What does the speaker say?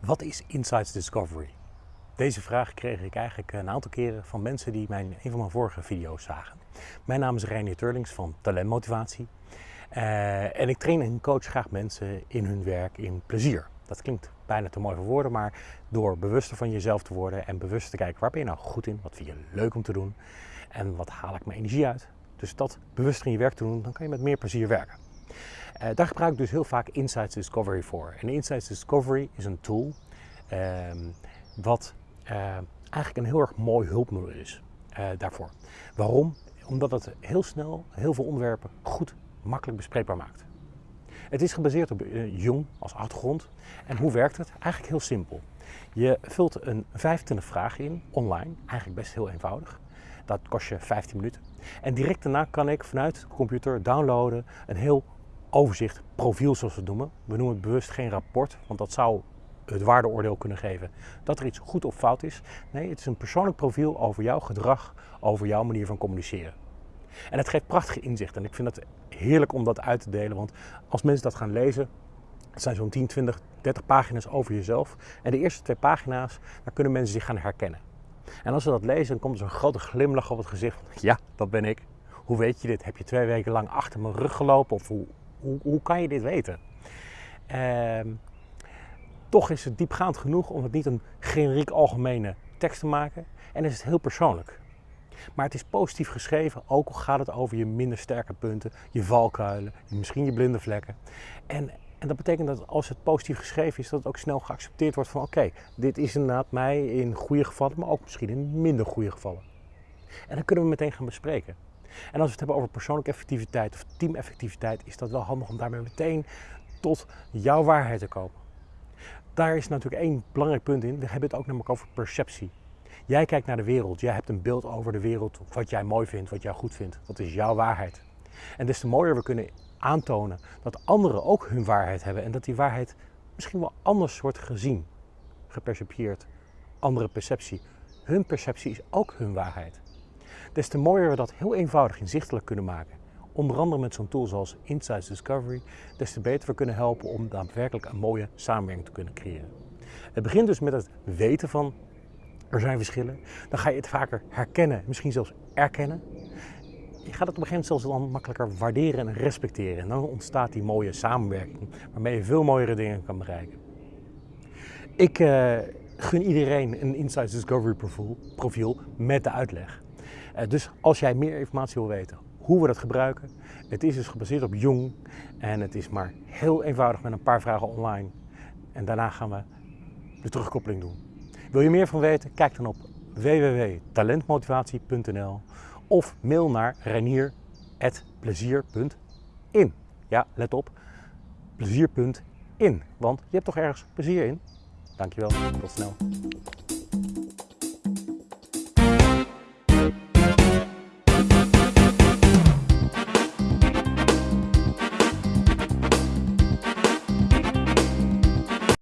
Wat is Insights Discovery? Deze vraag kreeg ik eigenlijk een aantal keren van mensen die mijn, een van mijn vorige video's zagen. Mijn naam is Reinier Turlings van Talentmotivatie. Uh, en ik train en coach graag mensen in hun werk in plezier. Dat klinkt bijna te mooi voor woorden, maar door bewuster van jezelf te worden en bewust te kijken waar ben je nou goed in, wat vind je leuk om te doen en wat haal ik mijn energie uit. Dus dat bewuster in je werk te doen, dan kan je met meer plezier werken. Uh, daar gebruik ik dus heel vaak Insights Discovery voor. En Insights Discovery is een tool uh, wat uh, eigenlijk een heel erg mooi hulpmiddel is uh, daarvoor. Waarom? Omdat het heel snel heel veel onderwerpen goed, makkelijk bespreekbaar maakt. Het is gebaseerd op Jung als achtergrond. En hoe werkt het? Eigenlijk heel simpel. Je vult een 25 vragen in, online, eigenlijk best heel eenvoudig. Dat kost je 15 minuten. En direct daarna kan ik vanuit de computer downloaden een heel overzicht, profiel zoals we het noemen. We noemen het bewust geen rapport, want dat zou het waardeoordeel kunnen geven dat er iets goed of fout is. Nee, het is een persoonlijk profiel over jouw gedrag, over jouw manier van communiceren. En het geeft prachtige inzicht en ik vind het heerlijk om dat uit te delen, want als mensen dat gaan lezen, het zijn zo'n 10, 20, 30 pagina's over jezelf. En de eerste twee pagina's, daar kunnen mensen zich gaan herkennen. En als ze dat lezen, dan komt er zo'n grote glimlach op het gezicht van, ja, dat ben ik. Hoe weet je dit? Heb je twee weken lang achter mijn rug gelopen? Of hoe, hoe, kan je dit weten? Ehm, toch is het diepgaand genoeg om het niet een generiek algemene tekst te maken. En is het heel persoonlijk. Maar het is positief geschreven, ook al gaat het over je minder sterke punten, je valkuilen, misschien je blinde vlekken. En, en dat betekent dat als het positief geschreven is, dat het ook snel geaccepteerd wordt van oké, dit is inderdaad mij in goede gevallen, maar ook misschien in minder goede gevallen. En dan kunnen we meteen gaan bespreken. En als we het hebben over persoonlijke effectiviteit of teameffectiviteit, is dat wel handig om daarmee meteen tot jouw waarheid te komen. Daar is natuurlijk één belangrijk punt in. We hebben het ook namelijk over perceptie. Jij kijkt naar de wereld, jij hebt een beeld over de wereld, wat jij mooi vindt, wat jij goed vindt. Dat is jouw waarheid. En des te mooier we kunnen aantonen dat anderen ook hun waarheid hebben en dat die waarheid misschien wel anders wordt gezien, gepercipieerd, andere perceptie. Hun perceptie is ook hun waarheid. Des te mooier we dat heel eenvoudig inzichtelijk kunnen maken, onder andere met zo'n tool zoals Insights Discovery, des te beter we kunnen helpen om daadwerkelijk een mooie samenwerking te kunnen creëren. Het begint dus met het weten van er zijn verschillen. Dan ga je het vaker herkennen, misschien zelfs erkennen. Je gaat het op een gegeven moment zelfs dan makkelijker waarderen en respecteren. En dan ontstaat die mooie samenwerking waarmee je veel mooiere dingen kan bereiken. Ik uh, gun iedereen een Insights Discovery profiel met de uitleg. Uh, dus als jij meer informatie wil weten hoe we dat gebruiken, het is dus gebaseerd op Jung en het is maar heel eenvoudig met een paar vragen online. En daarna gaan we de terugkoppeling doen. Wil je meer van weten? Kijk dan op www.talentmotivatie.nl of mail naar reinier.plezier.in. Ja, let op, plezier.in, want je hebt toch ergens plezier in? Dankjewel, tot snel.